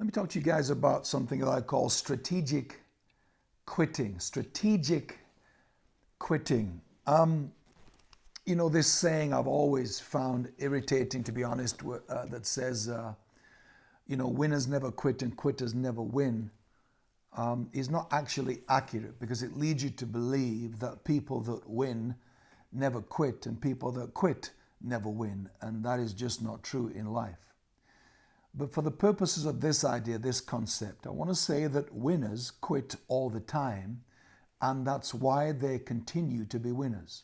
Let me talk to you guys about something that I call strategic quitting. Strategic quitting. Um, you know, this saying I've always found irritating, to be honest, uh, that says, uh, you know, winners never quit and quitters never win, um, is not actually accurate because it leads you to believe that people that win never quit and people that quit never win. And that is just not true in life. But for the purposes of this idea, this concept, I want to say that winners quit all the time, and that's why they continue to be winners.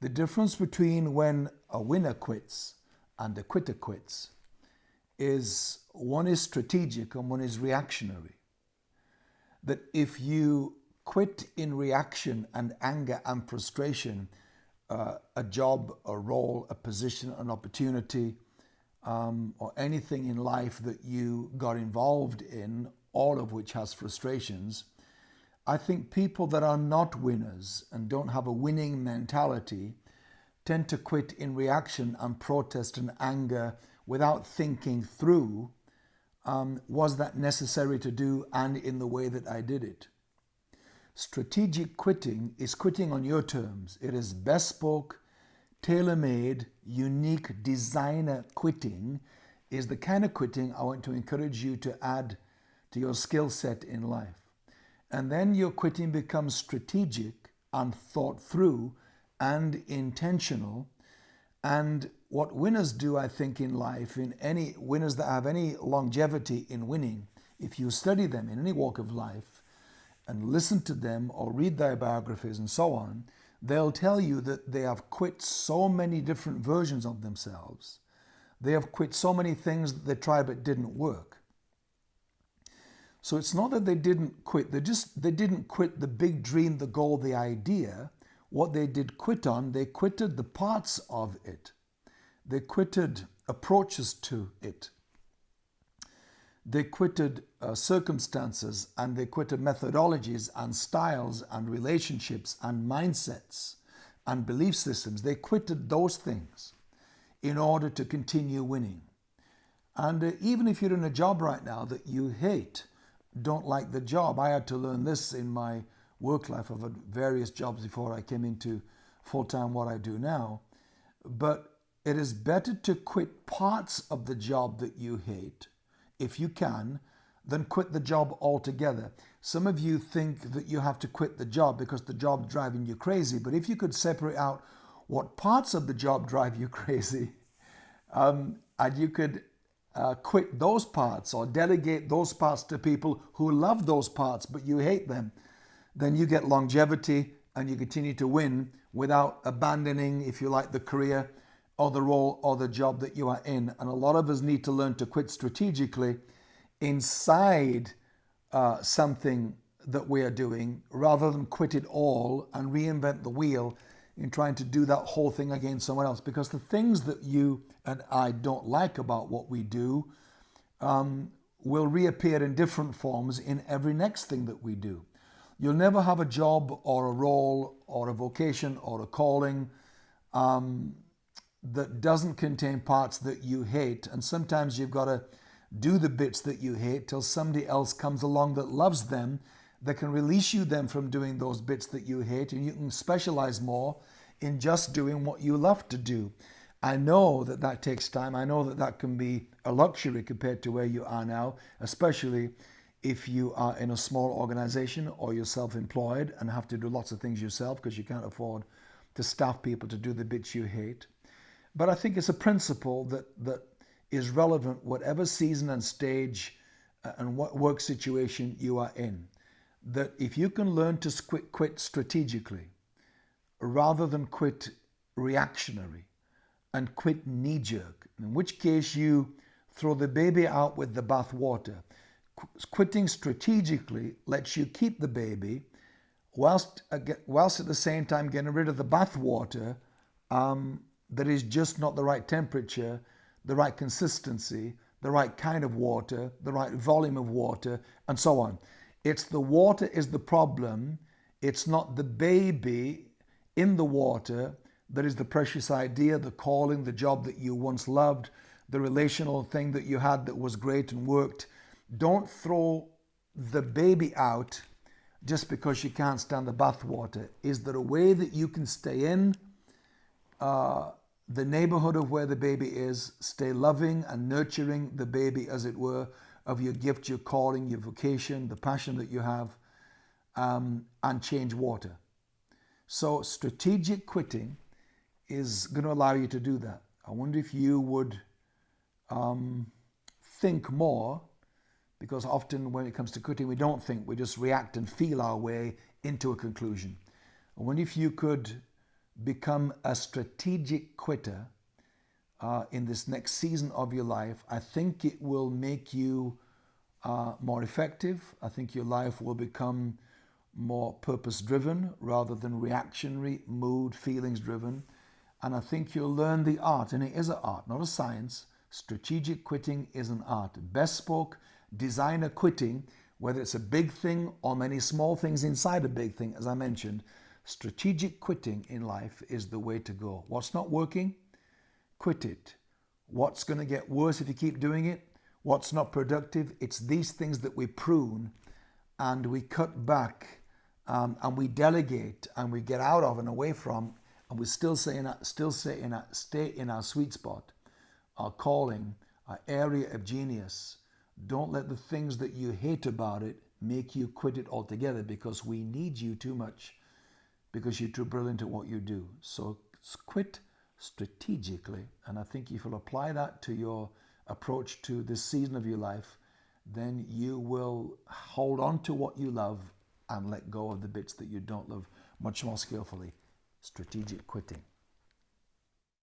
The difference between when a winner quits and a quitter quits is one is strategic and one is reactionary. That if you quit in reaction and anger and frustration, uh, a job, a role, a position, an opportunity, um, or anything in life that you got involved in, all of which has frustrations, I think people that are not winners and don't have a winning mentality tend to quit in reaction and protest and anger without thinking through um, was that necessary to do and in the way that I did it. Strategic quitting is quitting on your terms. It is bespoke, tailor-made, unique designer quitting is the kind of quitting I want to encourage you to add to your skill set in life. And then your quitting becomes strategic and thought through and intentional. And what winners do, I think, in life, in any winners that have any longevity in winning, if you study them in any walk of life and listen to them or read their biographies and so on, they'll tell you that they have quit so many different versions of themselves. They have quit so many things that they tried but didn't work. So it's not that they didn't quit, they just they didn't quit the big dream, the goal, the idea. What they did quit on, they quitted the parts of it. They quitted approaches to it. They quitted uh, circumstances and they quitted methodologies and styles and relationships and mindsets and belief systems. They quitted those things in order to continue winning. And uh, even if you're in a job right now that you hate, don't like the job, I had to learn this in my work life. I've had various jobs before I came into full time what I do now. But it is better to quit parts of the job that you hate if you can, then quit the job altogether. Some of you think that you have to quit the job because the job's driving you crazy, but if you could separate out what parts of the job drive you crazy, um, and you could uh, quit those parts or delegate those parts to people who love those parts but you hate them, then you get longevity and you continue to win without abandoning, if you like, the career or the role or the job that you are in. And a lot of us need to learn to quit strategically inside uh, something that we are doing rather than quit it all and reinvent the wheel in trying to do that whole thing against someone else. Because the things that you and I don't like about what we do um, will reappear in different forms in every next thing that we do. You'll never have a job or a role or a vocation or a calling um, that doesn't contain parts that you hate. And sometimes you've got to do the bits that you hate till somebody else comes along that loves them, that can release you then from doing those bits that you hate, and you can specialize more in just doing what you love to do. I know that that takes time. I know that that can be a luxury compared to where you are now, especially if you are in a small organization or you're self-employed and have to do lots of things yourself because you can't afford to staff people to do the bits you hate. But I think it's a principle that, that is relevant whatever season and stage uh, and what work situation you are in. That if you can learn to quit, strategically rather than quit reactionary and quit knee-jerk, in which case you throw the baby out with the bathwater. Quitting strategically lets you keep the baby whilst, uh, whilst at the same time getting rid of the bathwater um, that is just not the right temperature, the right consistency, the right kind of water, the right volume of water, and so on. It's the water is the problem. It's not the baby in the water that is the precious idea, the calling, the job that you once loved, the relational thing that you had that was great and worked. Don't throw the baby out just because you can't stand the bath water. Is there a way that you can stay in uh, the neighborhood of where the baby is, stay loving and nurturing the baby, as it were, of your gift, your calling, your vocation, the passion that you have, um, and change water? So, strategic quitting is going to allow you to do that. I wonder if you would um, think more because often when it comes to quitting, we don't think, we just react and feel our way into a conclusion. I wonder if you could become a strategic quitter uh, in this next season of your life. I think it will make you uh, more effective. I think your life will become more purpose driven rather than reactionary, mood, feelings driven. And I think you'll learn the art, and it is an art, not a science. Strategic quitting is an art. Best spoke designer quitting, whether it's a big thing or many small things inside a big thing, as I mentioned, strategic quitting in life is the way to go. What's not working? Quit it. What's going to get worse if you keep doing it? What's not productive? It's these things that we prune and we cut back um, and we delegate and we get out of and away from, and we still stay in our, still stay in our, stay in our sweet spot, our calling, our area of genius don't let the things that you hate about it make you quit it altogether because we need you too much because you're too brilliant at what you do. So quit strategically. And I think if you'll apply that to your approach to this season of your life, then you will hold on to what you love and let go of the bits that you don't love much more skillfully. Strategic quitting.